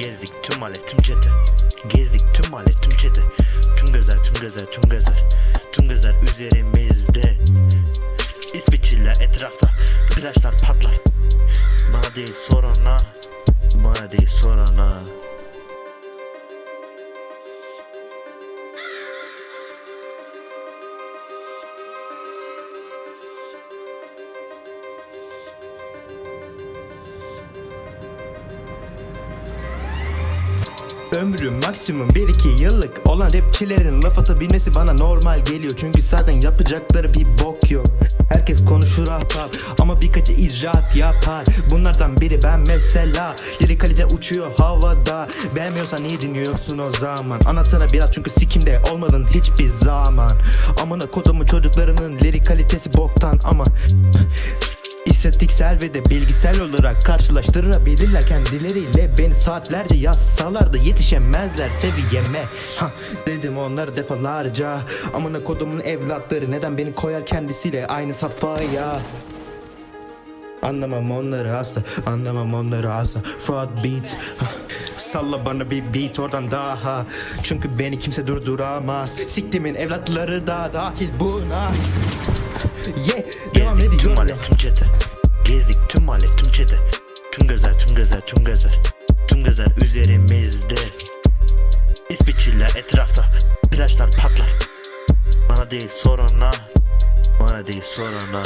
Gezdik tüm mahalle tüm çete. Gezdik tüm mahalle tüm çete. Tüm gezer tüm gezer tüm gezer Tüm gezer üzerimizde. İsviçreler etrafta. Plajlar patlar. Bana değil sorana Bana değil sorana Ömrüm maksimum 1-2 yıllık olan rapçilerin laf atabilmesi bana normal geliyor. Çünkü zaten yapacakları bir bok yok. Herkes konuşur ahbap ama birkaçı icraat yapar. Bunlardan biri ben mesela. Lirik kalite uçuyor havada. Beğenmiyorsan niye dinliyorsun o zaman. Anlatsana biraz çünkü sikimde olmadın hiçbir zaman. Amına kodumun çocuklarının lirik kalitesi boktan ama İstatistiksel ve de bilgisel olarak karşılaştırabilirler kendileriyle. Beni saatlerce yazsalar da yetişemezler seviyeme. Ha, Dedim onlara defalarca. Amına kodumun evlatları neden beni koyar kendisiyle aynı safhaya? Anlamam onları asla Anlamam onları asla. Fraud beat Salla bana bir beat oradan daha. Çünkü beni kimse durduramaz. Siktimin evlatları da dahil buna. Yeah Gezdik tüm mahalle tüm çete. Gezdik tüm mahalle tüm çete. Tüm gezer tüm gezer tüm gezer Tüm gezer üzerimizde. İsviçreler etrafta. Plajlar patlar. Bana değil sorana Bana değil sorana